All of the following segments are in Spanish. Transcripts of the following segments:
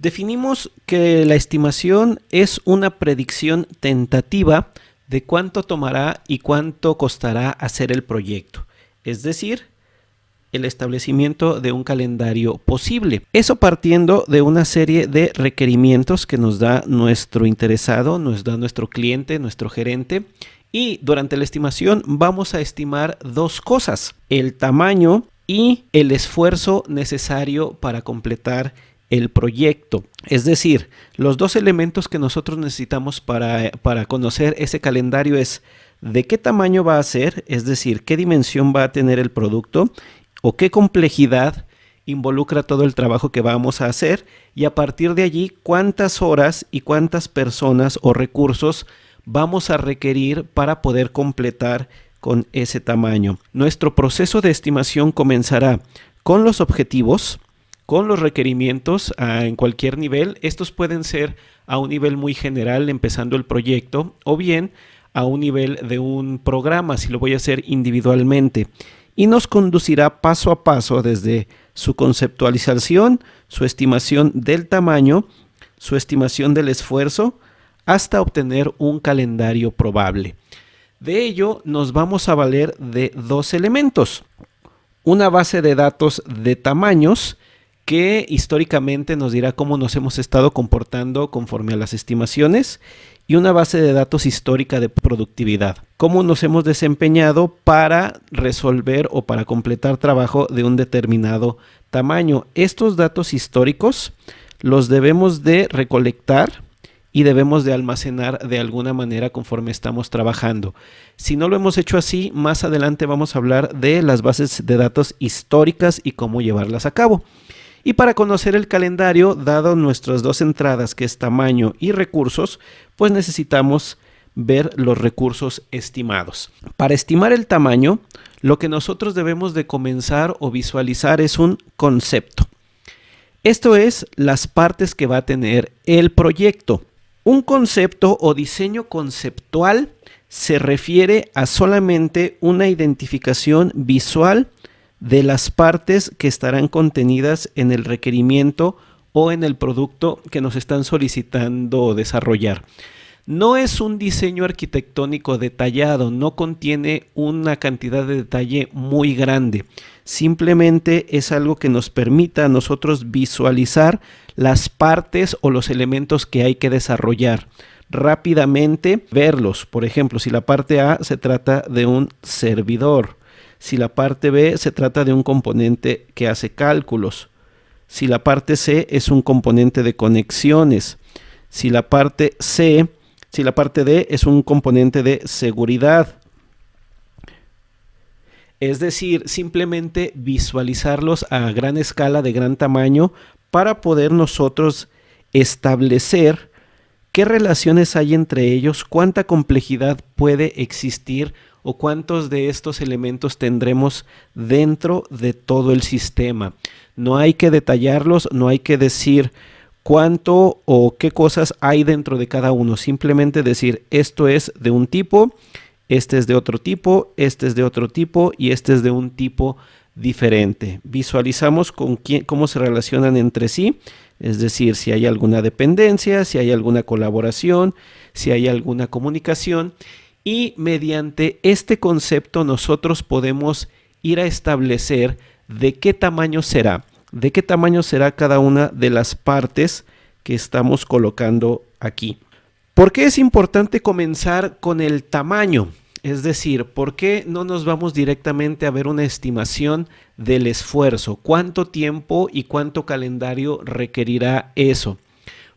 Definimos que la estimación es una predicción tentativa de cuánto tomará y cuánto costará hacer el proyecto, es decir, el establecimiento de un calendario posible. Eso partiendo de una serie de requerimientos que nos da nuestro interesado, nos da nuestro cliente, nuestro gerente. Y durante la estimación vamos a estimar dos cosas, el tamaño y el esfuerzo necesario para completar el proyecto. Es decir, los dos elementos que nosotros necesitamos para, para, conocer ese calendario es de qué tamaño va a ser, es decir, qué dimensión va a tener el producto o qué complejidad involucra todo el trabajo que vamos a hacer y a partir de allí cuántas horas y cuántas personas o recursos vamos a requerir para poder completar con ese tamaño. Nuestro proceso de estimación comenzará con los objetivos, con los requerimientos ah, en cualquier nivel. Estos pueden ser a un nivel muy general empezando el proyecto o bien a un nivel de un programa si lo voy a hacer individualmente y nos conducirá paso a paso desde su conceptualización, su estimación del tamaño, su estimación del esfuerzo, hasta obtener un calendario probable. De ello nos vamos a valer de dos elementos. Una base de datos de tamaños que históricamente nos dirá cómo nos hemos estado comportando conforme a las estimaciones y una base de datos histórica de productividad. Cómo nos hemos desempeñado para resolver o para completar trabajo de un determinado tamaño. Estos datos históricos los debemos de recolectar y debemos de almacenar de alguna manera conforme estamos trabajando. Si no lo hemos hecho así, más adelante vamos a hablar de las bases de datos históricas y cómo llevarlas a cabo. Y para conocer el calendario, dado nuestras dos entradas que es tamaño y recursos, pues necesitamos ver los recursos estimados. Para estimar el tamaño, lo que nosotros debemos de comenzar o visualizar es un concepto. Esto es las partes que va a tener el proyecto. Un concepto o diseño conceptual se refiere a solamente una identificación visual de las partes que estarán contenidas en el requerimiento o en el producto que nos están solicitando desarrollar. No es un diseño arquitectónico detallado, no contiene una cantidad de detalle muy grande. Simplemente es algo que nos permita a nosotros visualizar las partes o los elementos que hay que desarrollar rápidamente verlos. Por ejemplo, si la parte A se trata de un servidor, si la parte B se trata de un componente que hace cálculos, si la parte C es un componente de conexiones, si la parte C, si la parte D es un componente de seguridad. Es decir, simplemente visualizarlos a gran escala, de gran tamaño, para poder nosotros establecer qué relaciones hay entre ellos, cuánta complejidad puede existir o cuántos de estos elementos tendremos dentro de todo el sistema. No hay que detallarlos, no hay que decir cuánto o qué cosas hay dentro de cada uno. Simplemente decir esto es de un tipo, este es de otro tipo, este es de otro tipo y este es de un tipo diferente. Visualizamos con quién, cómo se relacionan entre sí, es decir, si hay alguna dependencia, si hay alguna colaboración, si hay alguna comunicación y mediante este concepto nosotros podemos ir a establecer de qué tamaño será, de qué tamaño será cada una de las partes que estamos colocando aquí. ¿Por qué es importante comenzar con el tamaño? Es decir, ¿por qué no nos vamos directamente a ver una estimación del esfuerzo? ¿Cuánto tiempo y cuánto calendario requerirá eso?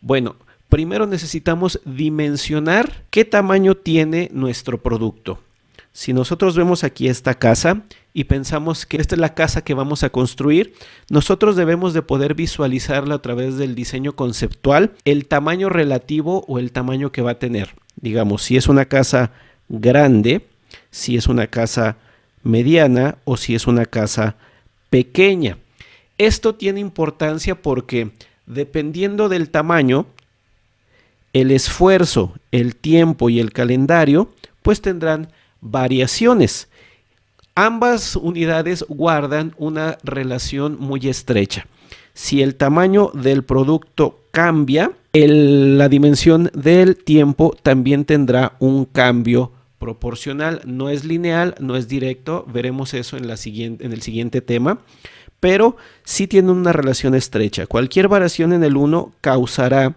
Bueno, primero necesitamos dimensionar qué tamaño tiene nuestro producto. Si nosotros vemos aquí esta casa y pensamos que esta es la casa que vamos a construir, nosotros debemos de poder visualizarla a través del diseño conceptual, el tamaño relativo o el tamaño que va a tener. Digamos, si es una casa grande, si es una casa mediana o si es una casa pequeña. Esto tiene importancia porque dependiendo del tamaño, el esfuerzo, el tiempo y el calendario, pues tendrán variaciones. Ambas unidades guardan una relación muy estrecha. si el tamaño del producto cambia, la dimensión del tiempo también tendrá un cambio proporcional. No es lineal, no es directo, veremos eso en, el siguiente tema, pero sí tiene una relación estrecha. Cualquier variación en el uno causará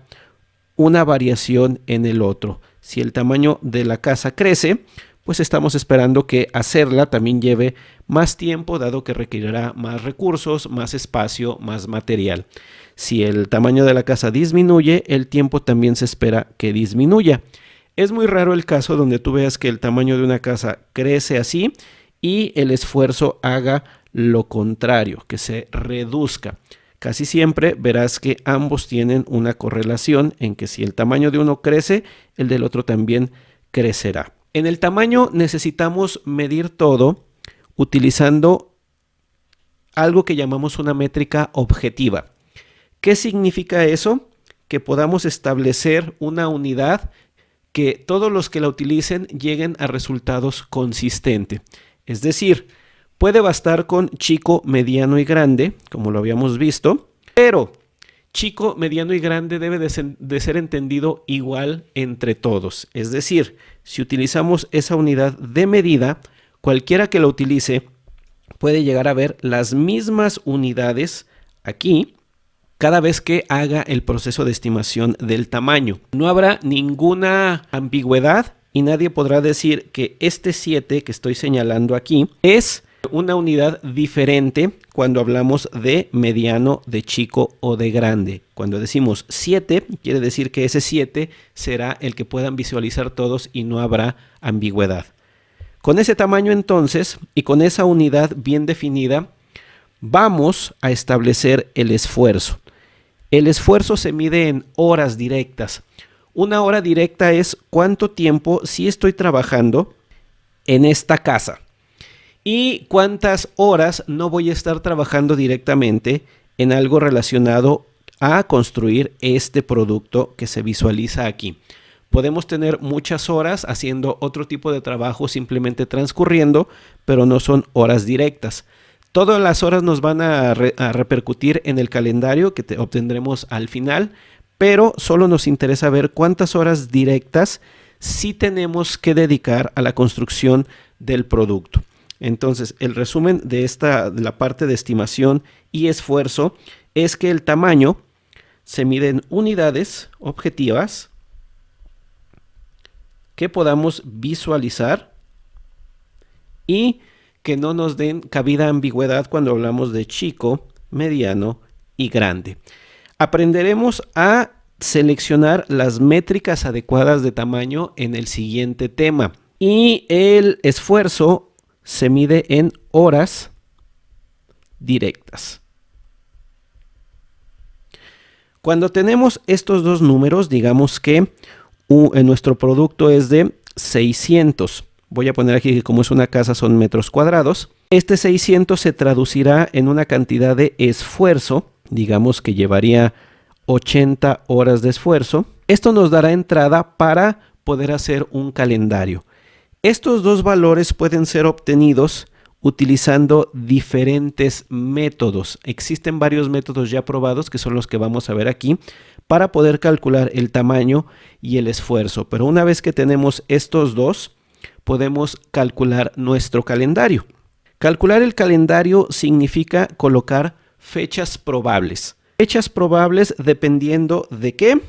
una variación en el otro. Si el tamaño de la casa crece, pues estamos esperando que hacerla también lleve más tiempo, dado que requerirá más recursos, más espacio, más material. Si el tamaño de la casa disminuye, el tiempo también se espera que disminuya. Es muy raro el caso donde tú veas que el tamaño de una casa crece así y el esfuerzo haga lo contrario, que se reduzca. Casi siempre verás que ambos tienen una correlación en que si el tamaño de uno crece, el del otro también crecerá. En el tamaño necesitamos medir todo utilizando algo que llamamos una métrica objetiva. ¿Qué significa eso? Que podamos establecer una unidad que todos los que la utilicen lleguen a resultados consistentes. Es decir, puede bastar con chico, mediano y grande, como lo habíamos visto, pero chico, mediano y grande debe de de ser, entendido igual entre todos. Es decir, si utilizamos esa unidad de medida, cualquiera que la utilice puede llegar a ver las mismas unidades aquí cada vez que haga el proceso de estimación del tamaño. No habrá ninguna ambigüedad y nadie podrá decir que este 7 que estoy señalando aquí es una unidad diferente cuando hablamos de mediano, de chico o de grande. Cuando decimos 7, quiere decir que ese 7 será el que puedan visualizar todos y no habrá ambigüedad. Con ese tamaño entonces y con esa unidad bien definida, vamos a establecer el esfuerzo. El esfuerzo se mide en horas directas. Una hora directa es cuánto tiempo sí estoy trabajando en esta casa y cuántas horas no voy a estar trabajando directamente en algo relacionado a construir este producto que se visualiza aquí. Podemos tener muchas horas haciendo otro tipo de trabajo simplemente transcurriendo, pero no son horas directas. Todas las horas nos van a, repercutir en el calendario que obtendremos al final, pero solo nos interesa ver cuántas horas directas sí tenemos que dedicar a la construcción del producto. Entonces, el resumen de esta, de la parte de estimación y esfuerzo es que el tamaño se mide en unidades objetivas que podamos visualizar y que no nos den cabida ambigüedad cuando hablamos de chico, mediano y grande. Aprenderemos a seleccionar las métricas adecuadas de tamaño en el siguiente tema. Y el esfuerzo se mide en horas directas. Cuando tenemos estos dos números, digamos que en nuestro producto es de 600 voy a poner aquí que como es una casa son metros cuadrados. Este 600 se traducirá en una cantidad de esfuerzo, digamos que llevaría 80 horas de esfuerzo. Esto nos dará entrada para poder hacer un calendario. Estos dos valores pueden ser obtenidos utilizando diferentes métodos. Existen varios métodos ya probados que son los que vamos a ver aquí para poder calcular el tamaño y el esfuerzo. Pero una vez que tenemos estos dos, podemos calcular nuestro calendario. Calcular el calendario significa colocar fechas probables. Fechas probables dependiendo de qué?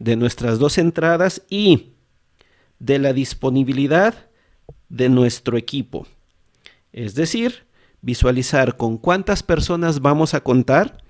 De nuestras dos entradas y de la disponibilidad de nuestro equipo. Es decir, visualizar con cuántas personas vamos a contar,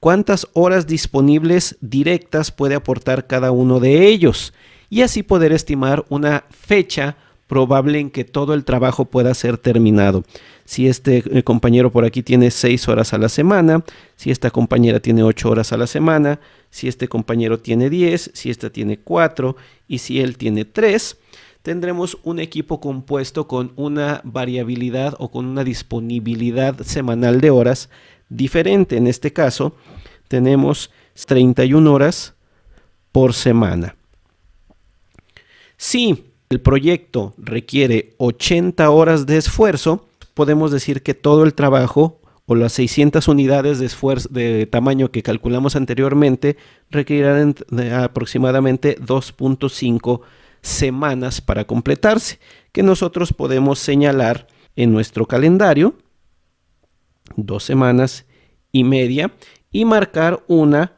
cuántas horas disponibles directas puede aportar cada uno de ellos y así poder estimar una fecha probable en que todo el trabajo pueda ser terminado. Si este eh, compañero por aquí tiene 6 horas a la semana, si esta compañera tiene 8 horas a la semana, si este compañero tiene 10, si esta tiene 4 y si él tiene 3, tendremos un equipo compuesto con una variabilidad o con una disponibilidad semanal de horas diferente. En este caso, tenemos 31 horas por semana. Si el proyecto requiere 80 horas de esfuerzo, podemos decir que todo el trabajo o las 600 unidades de esfuerzo de tamaño que calculamos anteriormente requerirán aproximadamente 2.5 semanas para completarse, que nosotros podemos señalar en nuestro calendario, dos semanas y media, y marcar una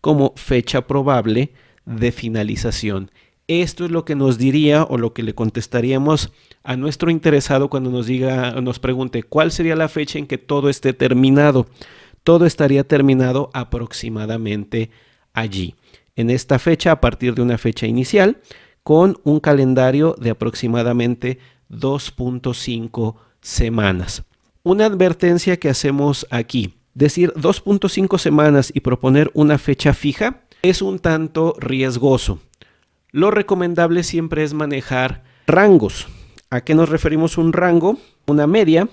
como fecha probable de finalización. Esto es lo que nos diría o lo que le contestaríamos a nuestro interesado cuando nos diga, nos pregunte cuál sería la fecha en que todo esté terminado. Todo estaría terminado aproximadamente allí, en esta fecha, a partir de una fecha inicial, con un calendario de aproximadamente 2.5 semanas. Una advertencia que hacemos aquí, decir 2.5 semanas y proponer una fecha fija es un tanto riesgoso. Lo recomendable siempre es manejar rangos. ¿A qué nos referimos un rango? Una media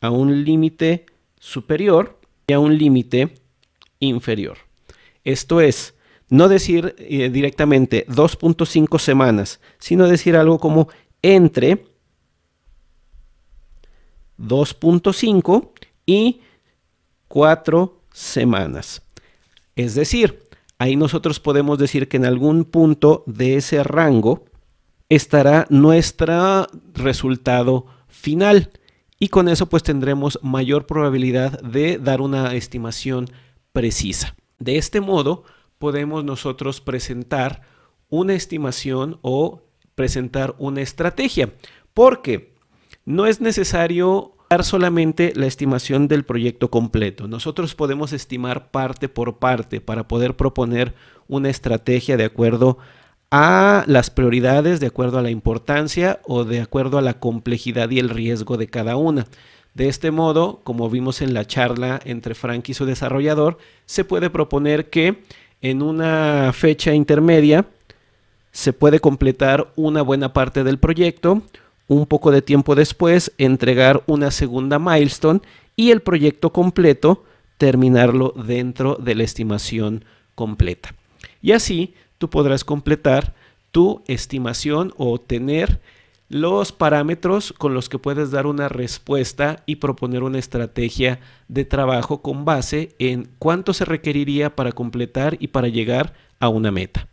a un límite superior y a un límite inferior. Esto es, no decir eh, directamente 2.5 semanas, sino decir algo como entre 2.5 y 4 semanas. Es decir, ahí nosotros podemos decir que en algún punto de ese rango estará nuestro resultado final y con eso pues tendremos mayor probabilidad de dar una estimación precisa. De este modo podemos nosotros presentar una estimación o presentar una estrategia porque no es necesario solamente la estimación del proyecto completo. Nosotros podemos estimar parte por parte para poder proponer una estrategia de acuerdo a las prioridades de acuerdo a la importancia o de acuerdo a la complejidad y el riesgo de cada una. De este modo, como vimos en la charla entre Frank y su desarrollador, se puede proponer que en una fecha intermedia se puede completar una buena parte del proyecto, un poco de tiempo después entregar una segunda milestone y el proyecto completo terminarlo dentro de la estimación completa. Y así tú podrás completar tu estimación o tener los parámetros con los que puedes dar una respuesta y proponer una estrategia de trabajo con base en cuánto se requeriría para completar y para llegar a una meta.